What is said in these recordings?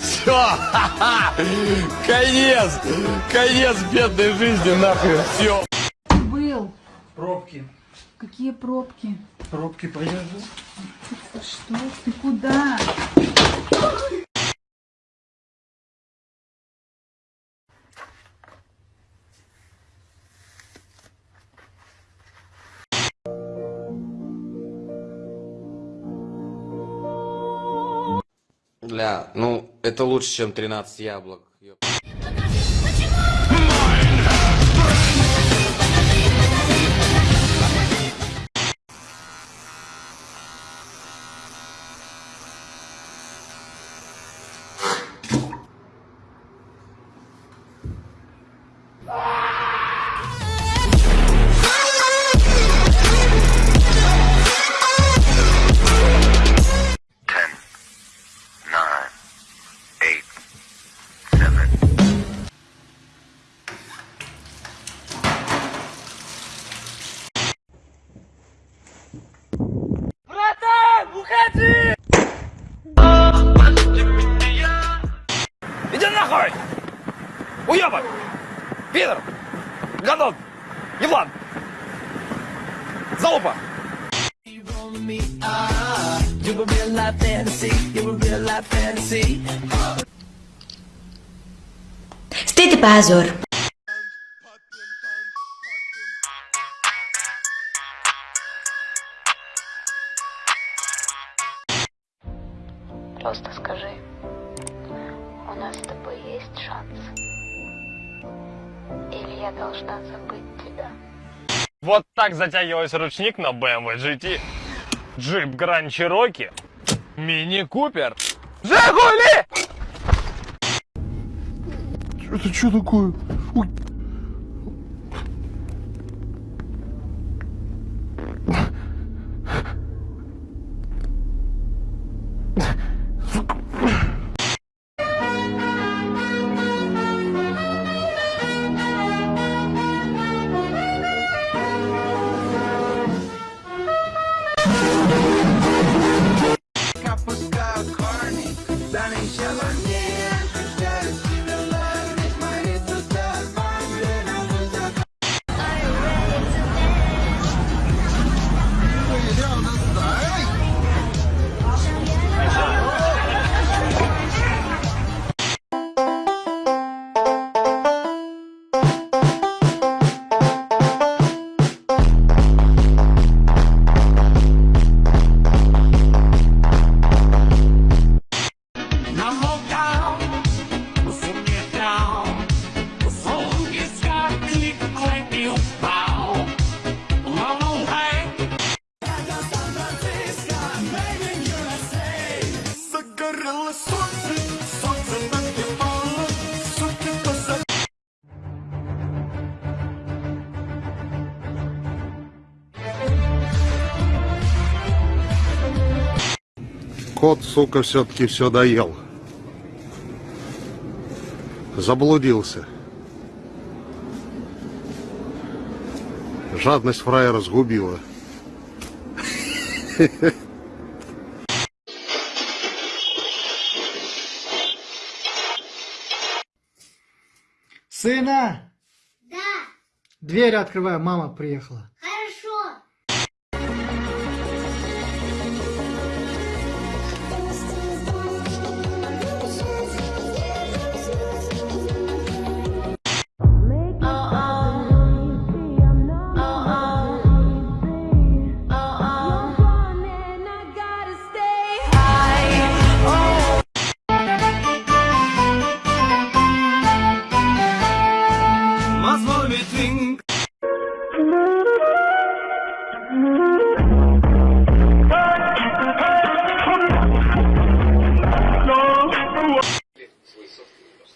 Все, конец, конец бедной жизни, нахуй, все. Был. Пробки. Какие пробки? Пробки поезжу. Что? Ты куда? Бля, ну, это лучше, чем 13 яблок. Уебок! Пидор! Гадон! Еблан! Залупа! Стыд и позор. Вот так затягивался ручник на BMW GT. Джип Гранд Чироки. Мини Купер. Жигули! Это что такое? Ой. Кот, сука, все-таки все доел. Заблудился. Жадность фраера сгубила. Сына! Да, Дверь открываю, мама приехала.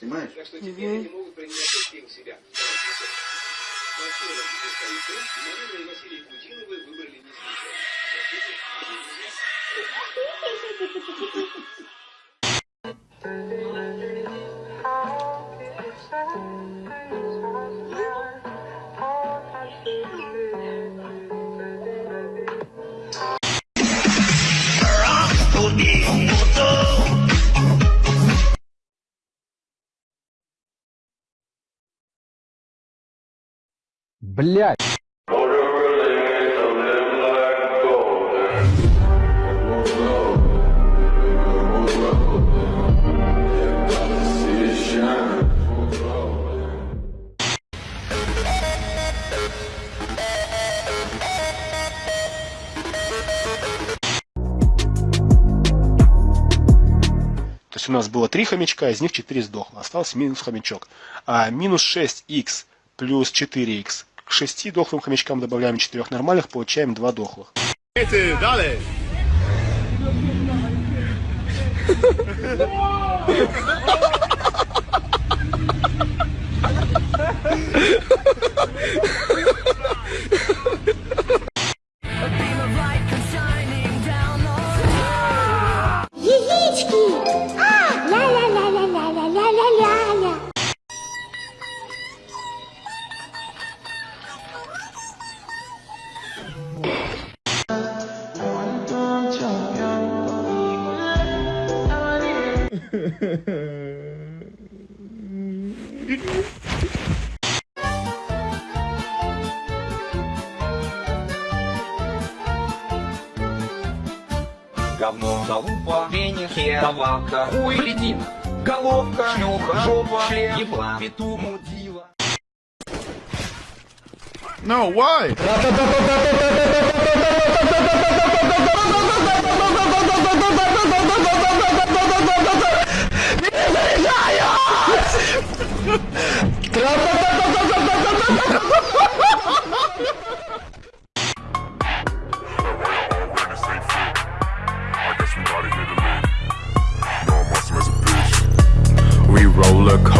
Понимаешь? За что теперь они могут принять только у себя. Во-первых, Марина и Василий Путиновы выбрали не случайно. Блять. То есть у нас было три хомячка, из них 4 сдохло. Остался минус хомячок. А минус 6х плюс 4х. К 6 дохлым хомячкам добавляем 4 нормальных, получаем 2 дохлых. Яички! Говно, залупа, веник, хер, давалка, хуй, летит, головка, шлюха, жопа, шлем, ебла, петух, мудила. No, why?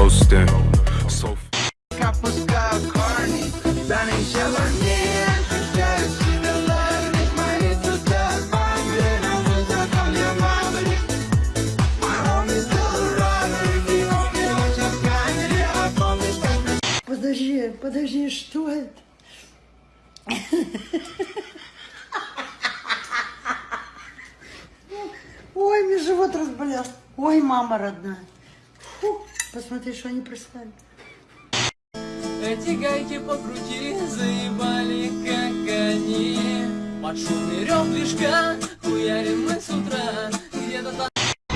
Coasting. Подожди, подожди, что это? Ой, мне живот разболел. Ой, мама родная. Фу, посмотри, что они прислали. Эти гайки покрути, заебали, как они Под шумный рев движка, хуярим мы с утра Где-то там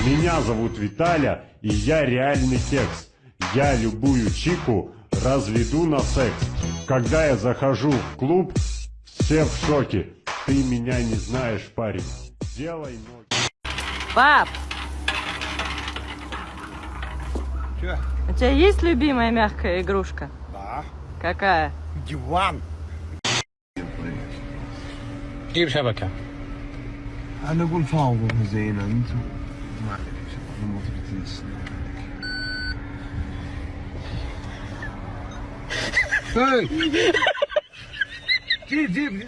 Меня зовут Виталя, и я реальный кекс. Я любую чику разведу на секс. Когда я захожу в клуб, все в шоке. Ты меня не знаешь, парень. Делай ноги. Пап! тебя есть любимая мягкая игрушка? Да. Какая? Диван. جيب شبكة أنا أقول فاوضة زينة أنت ما أدري شبكة ما تبي تنسى جيب جيب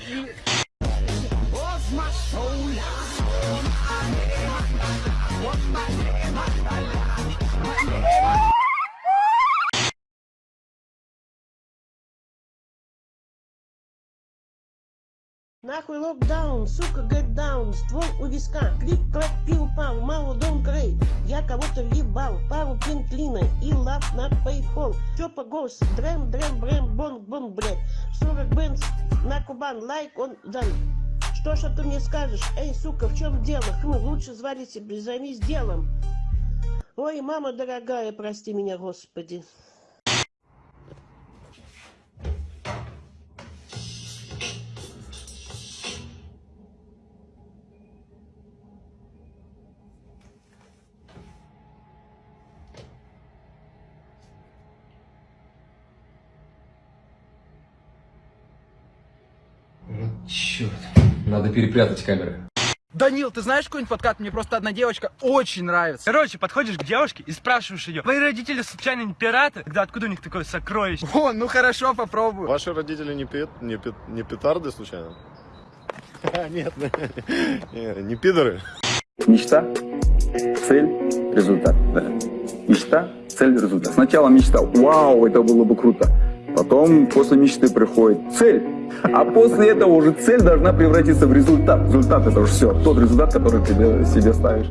What's my soul? What's my name? What's my name? Нахуй локдаун, сука, get down, ствол у виска, клип, клэк, пил, пал, мало дом крей, я кого-то въебал, пару пинклина и лав на пейпол, чё по голос, дрем, дрем, брем, бонг, бонг, блядь, 40 бенз на Кубан, лайк, он дан. Что ж ты мне скажешь, эй, сука, в чем дело, хм, лучше звали себе, займись делом. Ой, мама дорогая, прости меня, господи. Черт. Надо перепрятать камеры. Данил, ты знаешь какой-нибудь подкат? Мне просто одна девочка очень нравится. Короче, подходишь к девушке и спрашиваешь ее, твои родители случайно не пираты? Тогда откуда у них такое сокровище? О, ну хорошо, попробую. Ваши родители не, пи- не, пи- не петарды случайно? Нет, не, не пидоры. Мечта, цель, результат. Да. Мечта, цель, результат. Сначала мечтал, вау, это было бы круто. Потом после мечты приходит цель. А после этого уже цель должна превратиться в результат. Результат это уже все, тот результат, который ты себе ставишь.